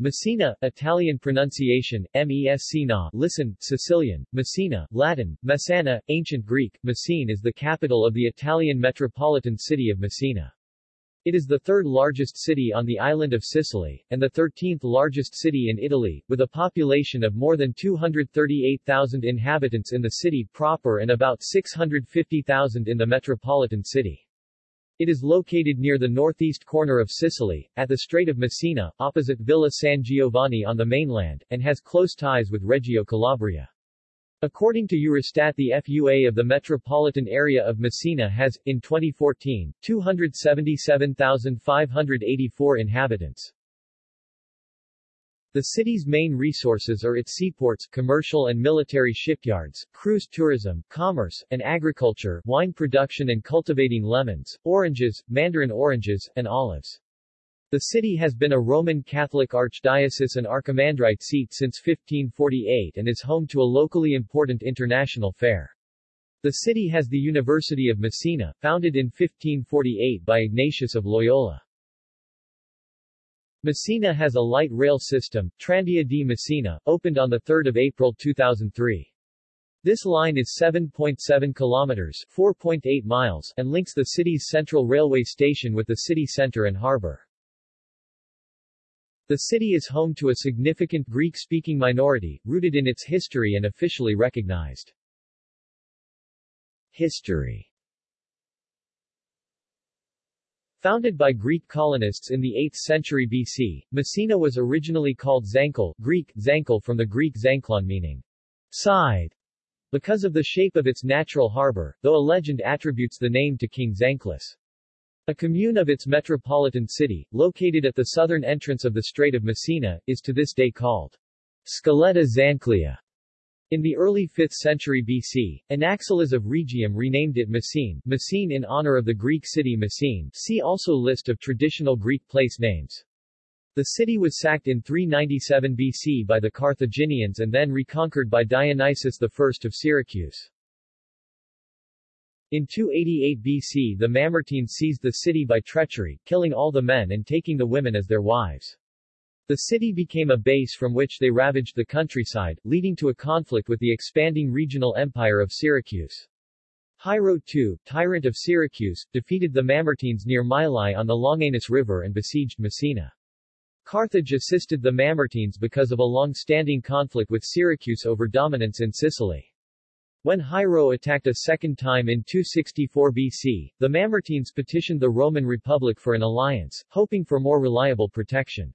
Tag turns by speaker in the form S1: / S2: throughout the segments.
S1: Messina, Italian pronunciation, Messina, listen, Sicilian, Messina, Latin, Messana, Ancient Greek, Messene is the capital of the Italian metropolitan city of Messina. It is the third largest city on the island of Sicily, and the 13th largest city in Italy, with a population of more than 238,000 inhabitants in the city proper and about 650,000 in the metropolitan city. It is located near the northeast corner of Sicily, at the Strait of Messina, opposite Villa San Giovanni on the mainland, and has close ties with Reggio Calabria. According to Eurostat the FUA of the metropolitan area of Messina has, in 2014, 277,584 inhabitants. The city's main resources are its seaports, commercial and military shipyards, cruise tourism, commerce, and agriculture, wine production and cultivating lemons, oranges, mandarin oranges, and olives. The city has been a Roman Catholic archdiocese and archimandrite seat since 1548 and is home to a locally important international fair. The city has the University of Messina, founded in 1548 by Ignatius of Loyola. Messina has a light rail system, Tranvia di Messina, opened on 3 April 2003. This line is 7.7 kilometers 4.8 miles and links the city's central railway station with the city center and harbor. The city is home to a significant Greek-speaking minority, rooted in its history and officially recognized. History Founded by Greek colonists in the 8th century BC, Messina was originally called Zancle Greek, Zankel from the Greek zanklon meaning side, because of the shape of its natural harbor, though a legend attributes the name to King Zanclus. A commune of its metropolitan city, located at the southern entrance of the Strait of Messina, is to this day called Scaletta Zanclea. In the early 5th century BC, Anaxilas of Rhegium renamed it Messene, Messene in honor of the Greek city Messene see also List of traditional Greek place names. The city was sacked in 397 BC by the Carthaginians and then reconquered by Dionysius I of Syracuse. In 288 BC the Mamertines seized the city by treachery, killing all the men and taking the women as their wives. The city became a base from which they ravaged the countryside, leading to a conflict with the expanding regional empire of Syracuse. Hiero II, tyrant of Syracuse, defeated the Mamertines near Mylae on the Longanus River and besieged Messina. Carthage assisted the Mamertines because of a long-standing conflict with Syracuse over dominance in Sicily. When Hiero attacked a second time in 264 BC, the Mamertines petitioned the Roman Republic for an alliance, hoping for more reliable protection.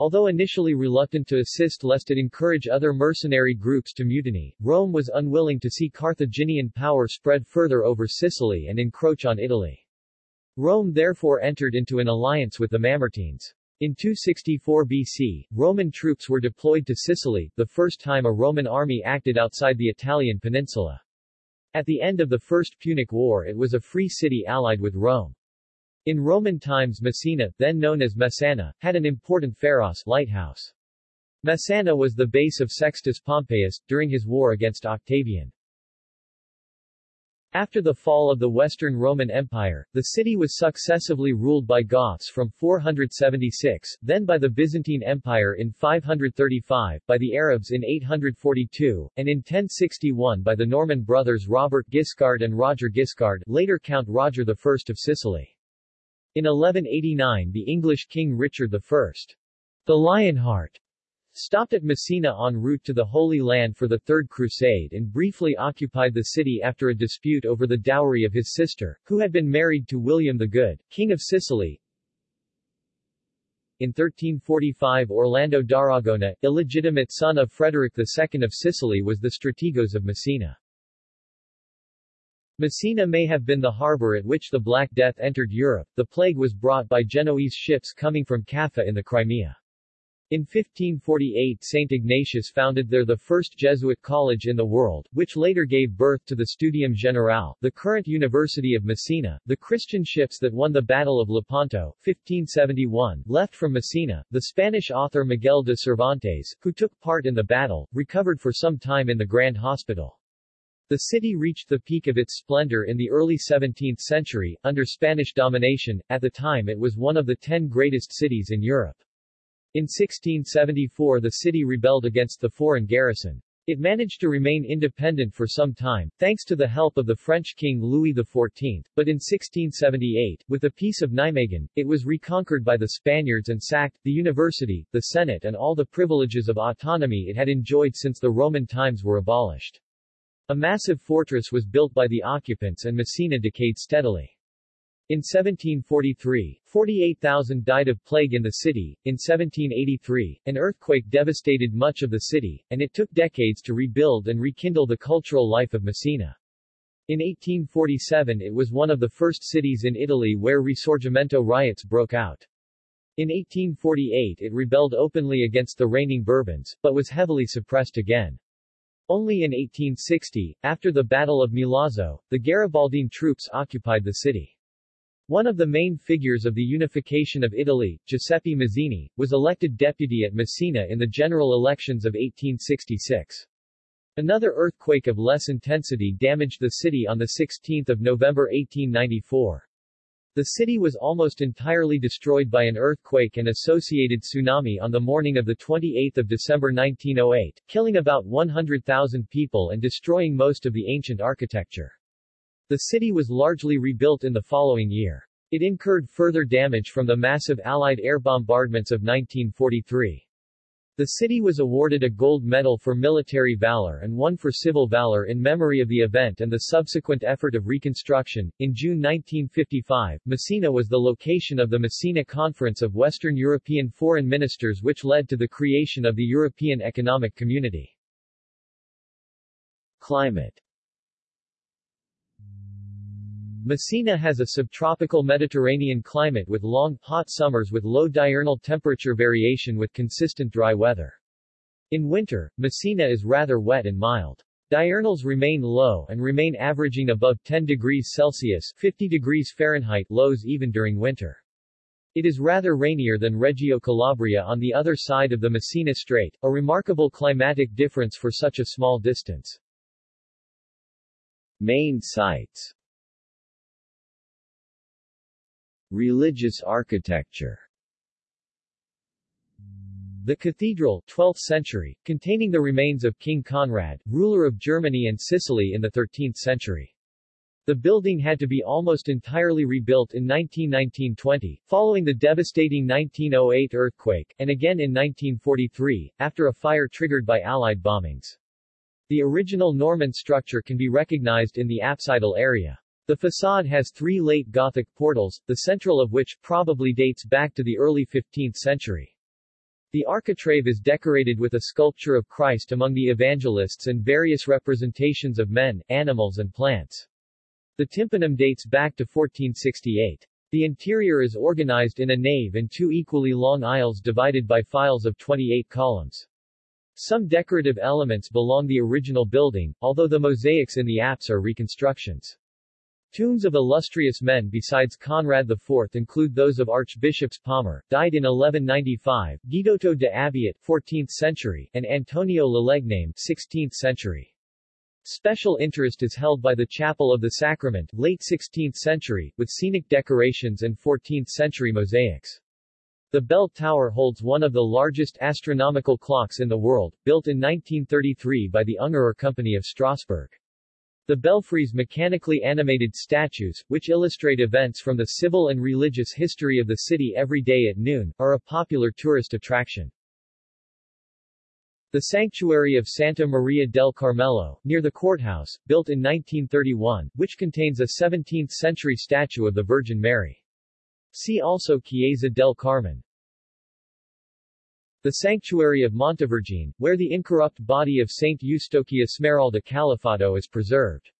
S1: Although initially reluctant to assist lest it encourage other mercenary groups to mutiny, Rome was unwilling to see Carthaginian power spread further over Sicily and encroach on Italy. Rome therefore entered into an alliance with the Mamertines. In 264 BC, Roman troops were deployed to Sicily, the first time a Roman army acted outside the Italian peninsula. At the end of the First Punic War it was a free city allied with Rome. In Roman times Messina, then known as Messana, had an important pharos lighthouse. Messana was the base of Sextus Pompeius, during his war against Octavian. After the fall of the Western Roman Empire, the city was successively ruled by Goths from 476, then by the Byzantine Empire in 535, by the Arabs in 842, and in 1061 by the Norman brothers Robert Guiscard and Roger Guiscard, later Count Roger I of Sicily. In 1189 the English King Richard I. The Lionheart stopped at Messina en route to the Holy Land for the Third Crusade and briefly occupied the city after a dispute over the dowry of his sister, who had been married to William the Good, King of Sicily. In 1345 Orlando d'Aragona, illegitimate son of Frederick II of Sicily was the strategos of Messina. Messina may have been the harbor at which the Black Death entered Europe. The plague was brought by Genoese ships coming from Kaffa in the Crimea. In 1548 St. Ignatius founded there the first Jesuit college in the world, which later gave birth to the Studium Generale, the current University of Messina. The Christian ships that won the Battle of Lepanto, 1571, left from Messina. The Spanish author Miguel de Cervantes, who took part in the battle, recovered for some time in the Grand Hospital. The city reached the peak of its splendor in the early 17th century, under Spanish domination, at the time it was one of the ten greatest cities in Europe. In 1674 the city rebelled against the foreign garrison. It managed to remain independent for some time, thanks to the help of the French king Louis XIV, but in 1678, with the Peace of Nijmegen, it was reconquered by the Spaniards and sacked, the university, the senate and all the privileges of autonomy it had enjoyed since the Roman times were abolished. A massive fortress was built by the occupants and Messina decayed steadily. In 1743, 48,000 died of plague in the city. In 1783, an earthquake devastated much of the city, and it took decades to rebuild and rekindle the cultural life of Messina. In 1847 it was one of the first cities in Italy where Risorgimento riots broke out. In 1848 it rebelled openly against the reigning Bourbons, but was heavily suppressed again. Only in 1860, after the Battle of Milazzo, the Garibaldine troops occupied the city. One of the main figures of the unification of Italy, Giuseppe Mazzini, was elected deputy at Messina in the general elections of 1866. Another earthquake of less intensity damaged the city on 16 November 1894. The city was almost entirely destroyed by an earthquake and associated tsunami on the morning of 28 December 1908, killing about 100,000 people and destroying most of the ancient architecture. The city was largely rebuilt in the following year. It incurred further damage from the massive Allied air bombardments of 1943. The city was awarded a gold medal for military valor and one for civil valor in memory of the event and the subsequent effort of reconstruction. In June 1955, Messina was the location of the Messina Conference of Western European Foreign Ministers which led to the creation of the European Economic Community. Climate Messina has a subtropical Mediterranean climate with long, hot summers with low diurnal temperature variation with consistent dry weather. In winter, Messina is rather wet and mild. Diurnals remain low and remain averaging above 10 degrees Celsius 50 degrees Fahrenheit lows even during winter. It is rather rainier than Reggio Calabria on the other side of the Messina Strait, a remarkable climatic difference for such a small distance. Main sites Religious architecture the cathedral, 12th century, containing the remains of King Conrad, ruler of Germany and Sicily in the 13th century. The building had to be almost entirely rebuilt in 1919-20, following the devastating 1908 earthquake, and again in 1943, after a fire triggered by Allied bombings. The original Norman structure can be recognized in the apsidal area. The facade has three late Gothic portals, the central of which probably dates back to the early 15th century. The architrave is decorated with a sculpture of Christ among the evangelists and various representations of men, animals and plants. The tympanum dates back to 1468. The interior is organized in a nave and two equally long aisles divided by files of 28 columns. Some decorative elements belong the original building, although the mosaics in the apse are reconstructions. Tombs of illustrious men besides Conrad IV include those of Archbishops Palmer, died in 1195, Guidoto de Abiat, 14th century, and Antonio Lalegname, 16th century. Special interest is held by the Chapel of the Sacrament, late 16th century, with scenic decorations and 14th century mosaics. The bell tower holds one of the largest astronomical clocks in the world, built in 1933 by the Ungerer Company of Strasbourg. The belfries mechanically animated statues, which illustrate events from the civil and religious history of the city every day at noon, are a popular tourist attraction. The sanctuary of Santa Maria del Carmelo, near the courthouse, built in 1931, which contains a 17th-century statue of the Virgin Mary. See also Chiesa del Carmen. The sanctuary of Montevergine, where the incorrupt body of Saint Eustochia Smeralda Calafato is preserved.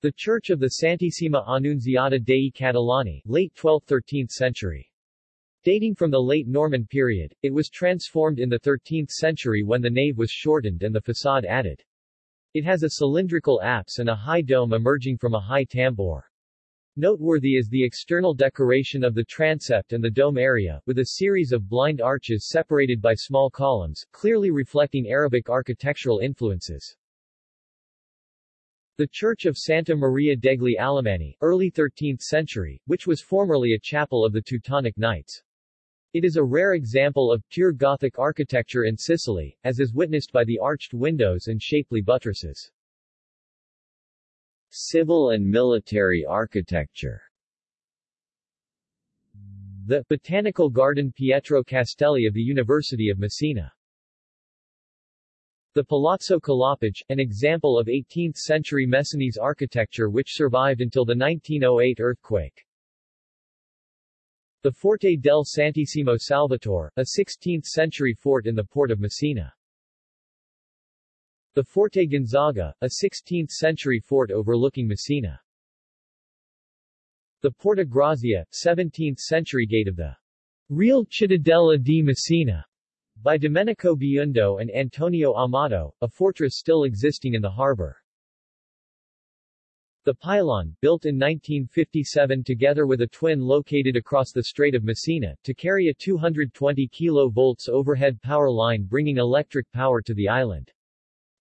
S1: The Church of the Santissima Annunziata dei Catalani, late 12th-13th century. Dating from the late Norman period, it was transformed in the 13th century when the nave was shortened and the facade added. It has a cylindrical apse and a high dome emerging from a high tambour. Noteworthy is the external decoration of the transept and the dome area, with a series of blind arches separated by small columns, clearly reflecting Arabic architectural influences. The Church of Santa Maria degli Alemanni, early 13th century, which was formerly a chapel of the Teutonic Knights. It is a rare example of pure Gothic architecture in Sicily, as is witnessed by the arched windows and shapely buttresses. Civil and military architecture The Botanical Garden Pietro Castelli of the University of Messina the Palazzo Calopage, an example of 18th-century Messinese architecture which survived until the 1908 earthquake. The Forte del Santissimo Salvatore, a 16th-century fort in the port of Messina. The Forte Gonzaga, a 16th-century fort overlooking Messina. The Porta Grazia, 17th-century gate of the Real Cittadella di Messina, by Domenico Biundo and Antonio Amato, a fortress still existing in the harbor. The pylon, built in 1957 together with a twin located across the Strait of Messina, to carry a 220 kV overhead power line bringing electric power to the island.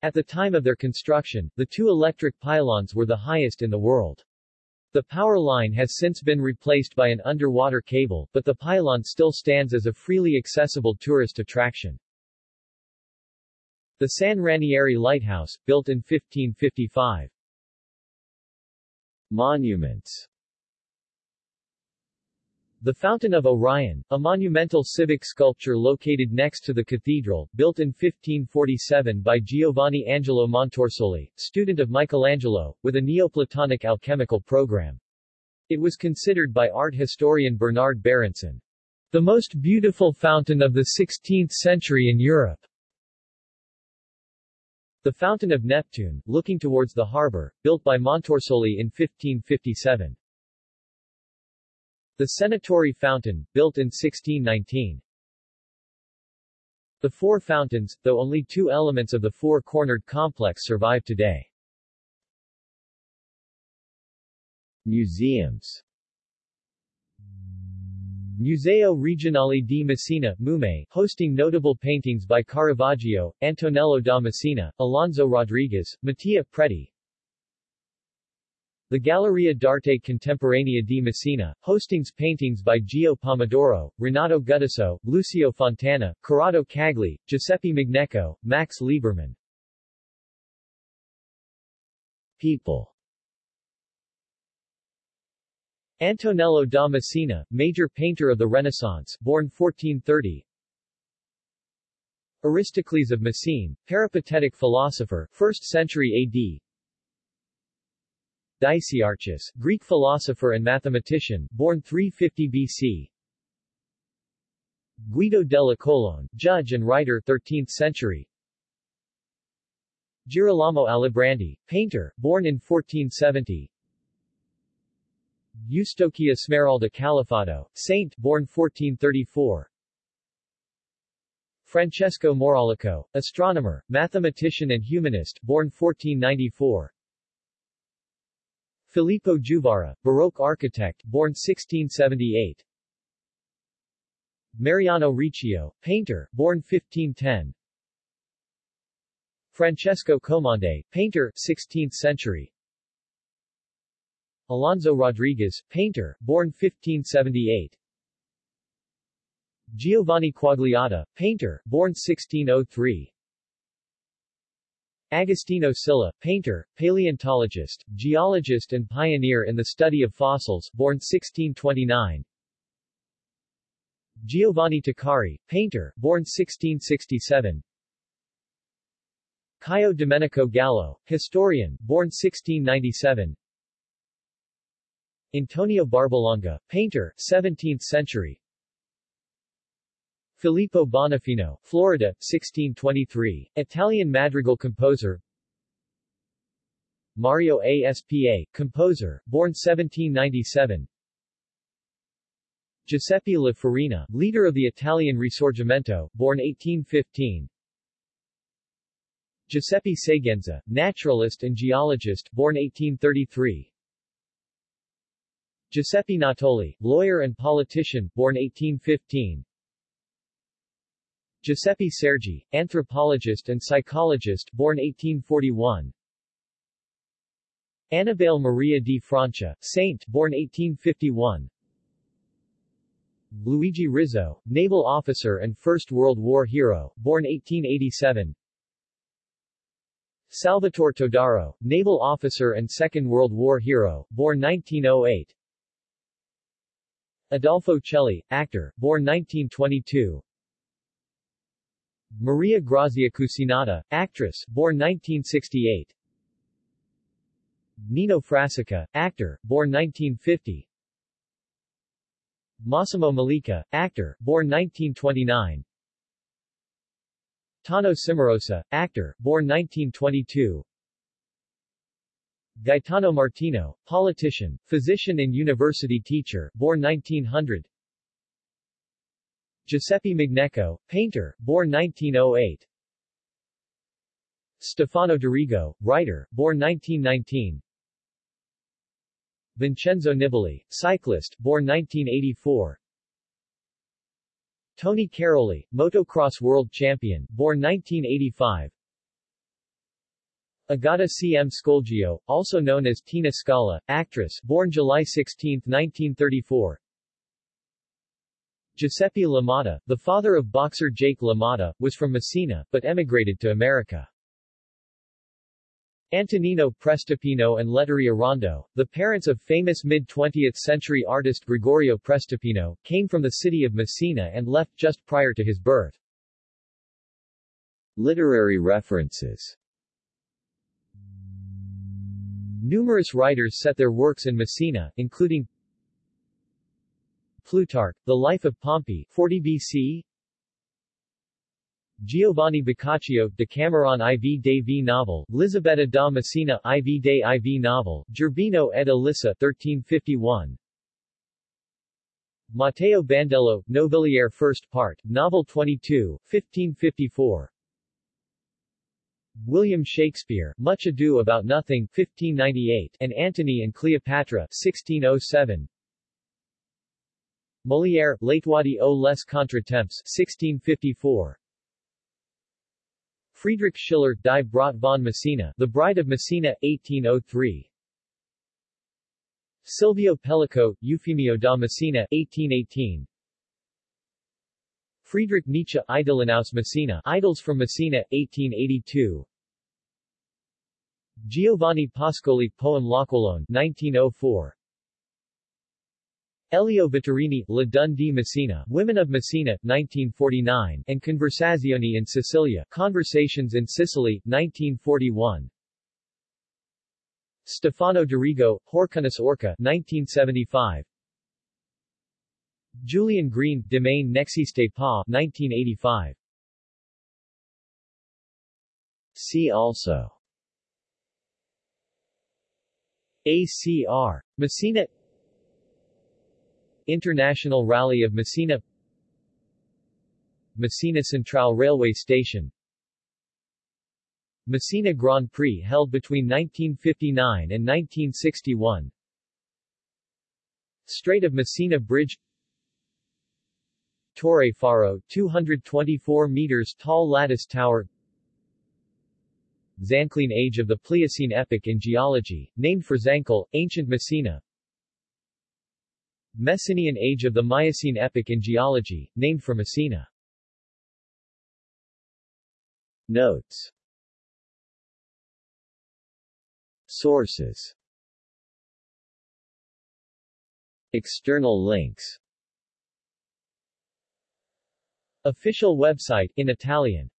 S1: At the time of their construction, the two electric pylons were the highest in the world. The power line has since been replaced by an underwater cable, but the pylon still stands as a freely accessible tourist attraction. The San Ranieri Lighthouse, built in 1555, Monuments The Fountain of Orion, a monumental civic sculpture located next to the cathedral, built in 1547 by Giovanni Angelo Montorsoli, student of Michelangelo, with a Neoplatonic alchemical program. It was considered by art historian Bernard Berenson, the most beautiful fountain of the 16th century in Europe. The Fountain of Neptune, looking towards the harbor, built by Montorsoli in 1557. The Senatori Fountain, built in 1619. The Four Fountains, though only two elements of the four-cornered complex survive today. Museums Museo Regionale di Messina MUME, hosting notable paintings by Caravaggio, Antonello da Messina, Alonso Rodriguez, Mattia Preti. The Galleria d'Arte Contemporanea di Messina, hostings paintings by Gio Pomodoro, Renato Guttuso, Lucio Fontana, Corrado Cagli, Giuseppe Migneco, Max Liebermann. People Antonello da Messina, major painter of the Renaissance, born 1430. Aristocles of Messene, peripatetic philosopher, 1st century AD. Dicaearchus, Greek philosopher and mathematician, born 350 BC. Guido della Colonne, judge and writer 13th century. Girolamo Alibrandi, painter, born in 1470. Eustochia Smeralda Calafato, saint, born 1434. Francesco Maurolico, astronomer, mathematician and humanist, born 1494. Filippo Juvara, Baroque architect, born 1678. Mariano Riccio, painter, born 1510. Francesco Comande, painter, 16th century. Alonso Rodriguez, painter, born 1578. Giovanni Quagliata, painter, born 1603. Agostino Scilla, painter, paleontologist, geologist and pioneer in the study of fossils, born 1629. Giovanni Tuccari, painter, born 1667. Caio Domenico Gallo, historian, born 1697. Antonio Barbalonga, painter, 17th century. Filippo Bonafino, Florida, 1623, Italian madrigal composer. Mario Aspa, composer, born 1797. Giuseppe La Farina, leader of the Italian Risorgimento, born 1815. Giuseppe Seguenza, naturalist and geologist, born 1833. Giuseppe Natoli, lawyer and politician, born 1815. Giuseppe Sergi, anthropologist and psychologist, born 1841. Annibale Maria di Francia, saint, born 1851. Luigi Rizzo, naval officer and First World War hero, born 1887 Salvatore Todaro, naval officer and Second World War hero, born 1908 Adolfo Celli, actor, born 1922 Maria Grazia Cucinotta, actress, born 1968 Nino Frassica, actor, born 1950 Massimo Mollica, actor, born 1929 Tano Cimarosa, actor, born 1922 Gaetano Martino, politician, physician and university teacher, born 1900 Giuseppe Migneco, painter, born 1908 Stefano D'Arrigo, writer, born 1919 Vincenzo Nibali, cyclist, born 1984 Tony Cairoli, motocross world champion, born 1985 Agata C. M. Scolgio, also known as Tina Scala, actress, born July 16, 1934 Giuseppe LaMotta, the father of boxer Jake LaMotta, was from Messina, but emigrated to America. Antonino Prestipino and Letteria Rondo, the parents of famous mid-20th century artist Gregorio Prestipino, came from the city of Messina and left just prior to his birth. Literary references Numerous writers set their works in Messina, including Plutarch, The Life of Pompey 40 BC Giovanni Boccaccio, Decameron IV de V novel, Lisabetta da Messina, IV de IV novel, Gerbino ed Elissa 1351 Matteo Bandello, Novelliere First Part, Novel 22, 1554 William Shakespeare, Much Ado About Nothing 1598, and Antony and Cleopatra 1607 Molière, L'Étoile aux les Contretemps 1654 Friedrich Schiller, Die Braut von Messina, The Bride of Messina, 1803. Silvio Pellico, Eufemio da Messina, 1818. Friedrich Nietzsche, Idyllen aus Messina, Idols from Messina, 1882. Giovanni Pascoli, Poem L'Aquilone, 1904. Elio Vittorini, La Dun di Messina, Women of Messina, 1949, and Conversazione in Sicilia, Conversations in Sicily, 1941. Stefano D'Arrigo, Horcynus Orca, 1975. Julian Green, Demain n'existe pas, 1985. See also ACR. Messina International Rally of Messina. Messina Central Railway Station. Messina Grand Prix held between 1959 and 1961 Strait of Messina Bridge. Torre Faro, 224 meters tall lattice tower. Zanclean Age of the Pliocene epoch in geology, named for Zancle, ancient Messina Messinian Age of the Miocene epoch in geology, named for Messina. Notes. Sources. External links. Official website in Italian